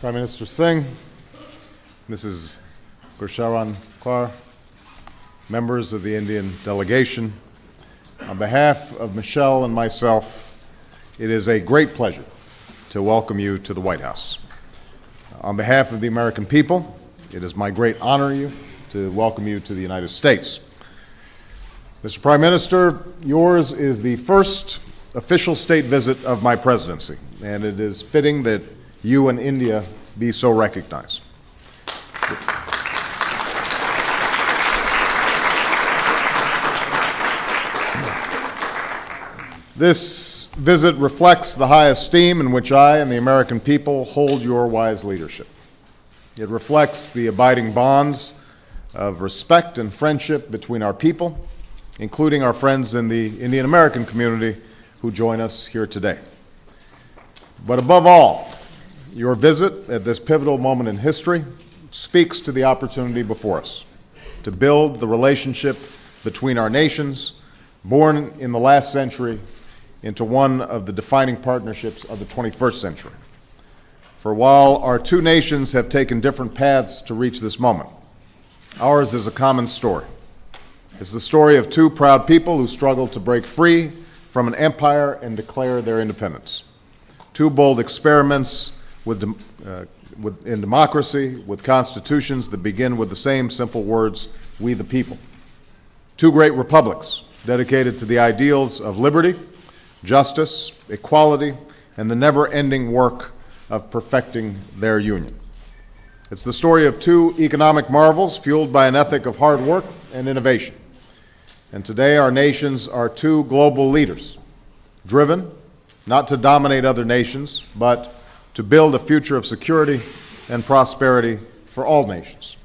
Prime Minister Singh, Mrs. Gursharan Kaur, members of the Indian delegation, on behalf of Michelle and myself, it is a great pleasure to welcome you to the White House. On behalf of the American people, it is my great honor you to welcome you to the United States. Mr. Prime Minister, yours is the first official state visit of my presidency, and it is fitting that you and India be so recognized. This visit reflects the high esteem in which I and the American people hold your wise leadership. It reflects the abiding bonds of respect and friendship between our people, including our friends in the Indian American community who join us here today. But above all, your visit at this pivotal moment in history speaks to the opportunity before us to build the relationship between our nations, born in the last century into one of the defining partnerships of the 21st century. For while our two nations have taken different paths to reach this moment, ours is a common story. It's the story of two proud people who struggled to break free from an empire and declare their independence. Two bold experiments with, uh, with, in democracy with constitutions that begin with the same simple words, we the people. Two great republics dedicated to the ideals of liberty justice, equality, and the never-ending work of perfecting their union. It's the story of two economic marvels fueled by an ethic of hard work and innovation. And today our nations are two global leaders, driven not to dominate other nations, but to build a future of security and prosperity for all nations.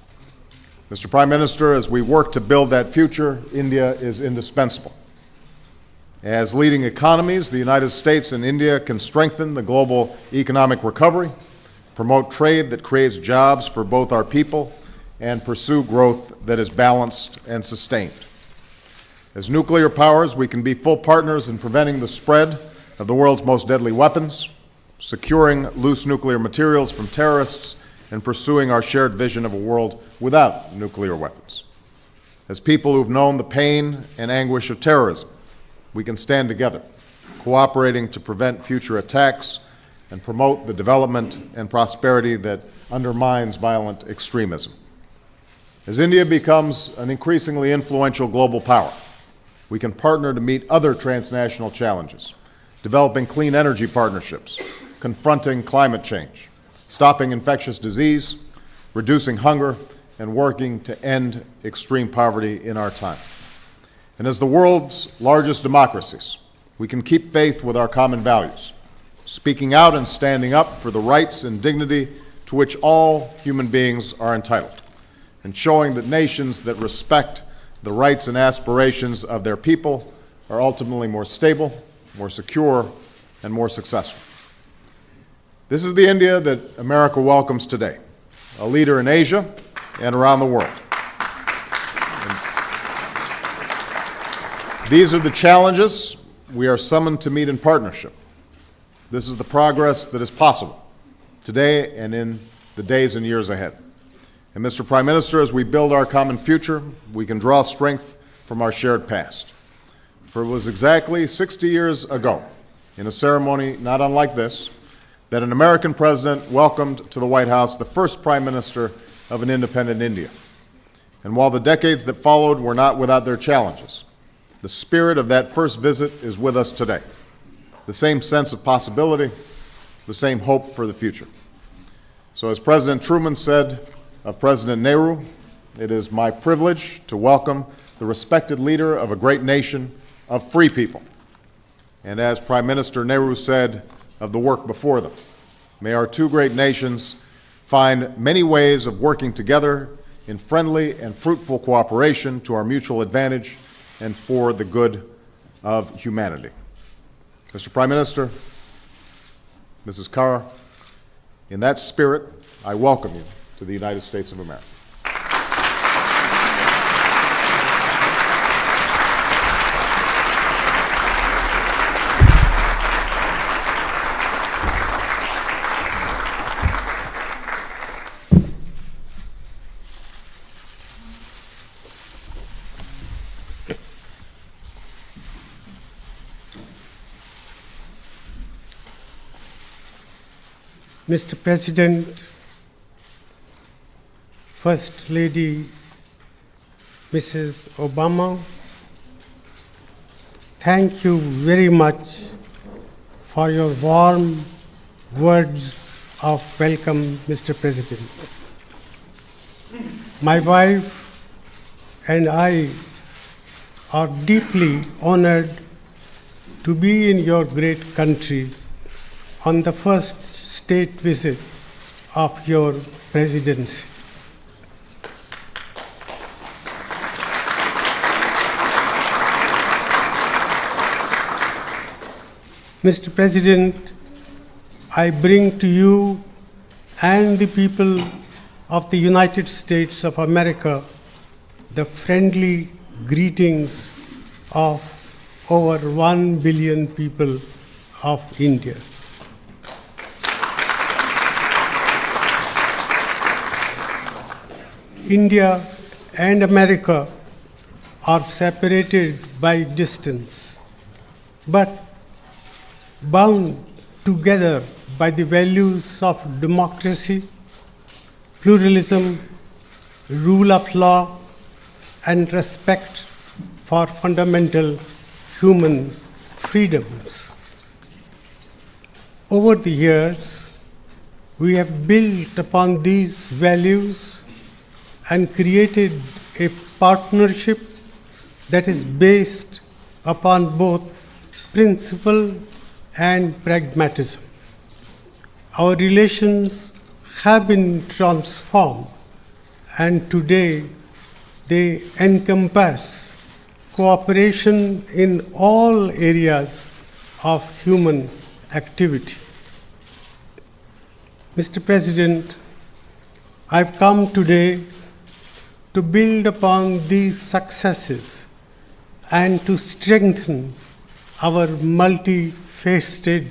Mr. Prime Minister, as we work to build that future, India is indispensable. As leading economies, the United States and India can strengthen the global economic recovery, promote trade that creates jobs for both our people, and pursue growth that is balanced and sustained. As nuclear powers, we can be full partners in preventing the spread of the world's most deadly weapons, securing loose nuclear materials from terrorists, and pursuing our shared vision of a world without nuclear weapons. As people who've known the pain and anguish of terrorism, we can stand together, cooperating to prevent future attacks and promote the development and prosperity that undermines violent extremism. As India becomes an increasingly influential global power, we can partner to meet other transnational challenges, developing clean energy partnerships, confronting climate change, stopping infectious disease, reducing hunger, and working to end extreme poverty in our time. And as the world's largest democracies, we can keep faith with our common values, speaking out and standing up for the rights and dignity to which all human beings are entitled, and showing that nations that respect the rights and aspirations of their people are ultimately more stable, more secure, and more successful. This is the India that America welcomes today, a leader in Asia and around the world. These are the challenges we are summoned to meet in partnership. This is the progress that is possible today and in the days and years ahead. And Mr. Prime Minister, as we build our common future, we can draw strength from our shared past. For it was exactly 60 years ago, in a ceremony not unlike this, that an American president welcomed to the White House the first Prime Minister of an independent India. And while the decades that followed were not without their challenges, the spirit of that first visit is with us today. The same sense of possibility, the same hope for the future. So as President Truman said of President Nehru, it is my privilege to welcome the respected leader of a great nation of free people. And as Prime Minister Nehru said of the work before them, may our two great nations find many ways of working together in friendly and fruitful cooperation to our mutual advantage and for the good of humanity. Mr. Prime Minister, Mrs. Kaur, in that spirit, I welcome you to the United States of America. Mr. President, First Lady Mrs. Obama, thank you very much for your warm words of welcome, Mr. President. My wife and I are deeply honored to be in your great country on the first state visit of your presidency. Mr. President, I bring to you and the people of the United States of America the friendly greetings of over 1 billion people of India. India and America are separated by distance, but bound together by the values of democracy, pluralism, rule of law, and respect for fundamental human freedoms. Over the years, we have built upon these values and created a partnership that is based upon both principle and pragmatism. Our relations have been transformed, and today they encompass cooperation in all areas of human activity. Mr. President, I've come today to build upon these successes and to strengthen our multifaceted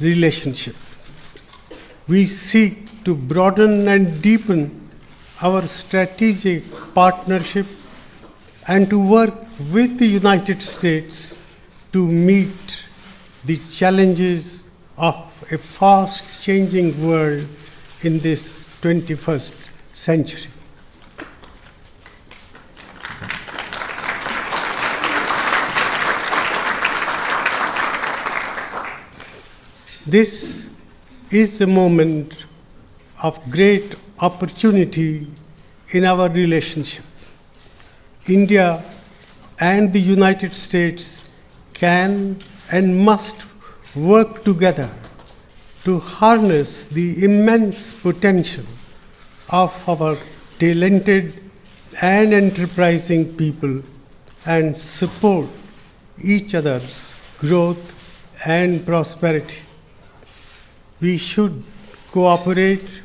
relationship. We seek to broaden and deepen our strategic partnership and to work with the United States to meet the challenges of a fast changing world in this 21st century. This is a moment of great opportunity in our relationship. India and the United States can and must work together to harness the immense potential of our talented and enterprising people and support each other's growth and prosperity. We should cooperate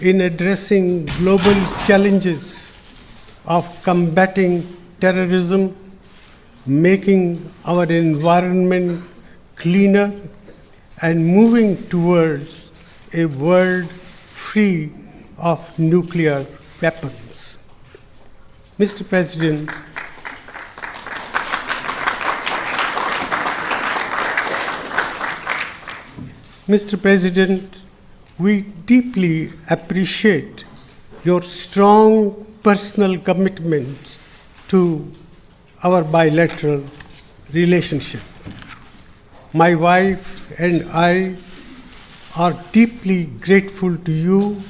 in addressing global challenges of combating terrorism, making our environment cleaner, and moving towards a world free of nuclear weapons. Mr. President, Mr. President, we deeply appreciate your strong personal commitment to our bilateral relationship. My wife and I are deeply grateful to you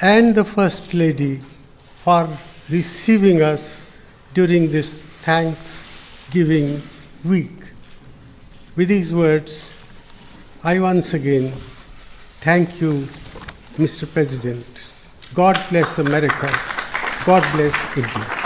and the First Lady for receiving us during this Thanksgiving week. With these words, I once again thank you, Mr. President. God bless America. God bless India.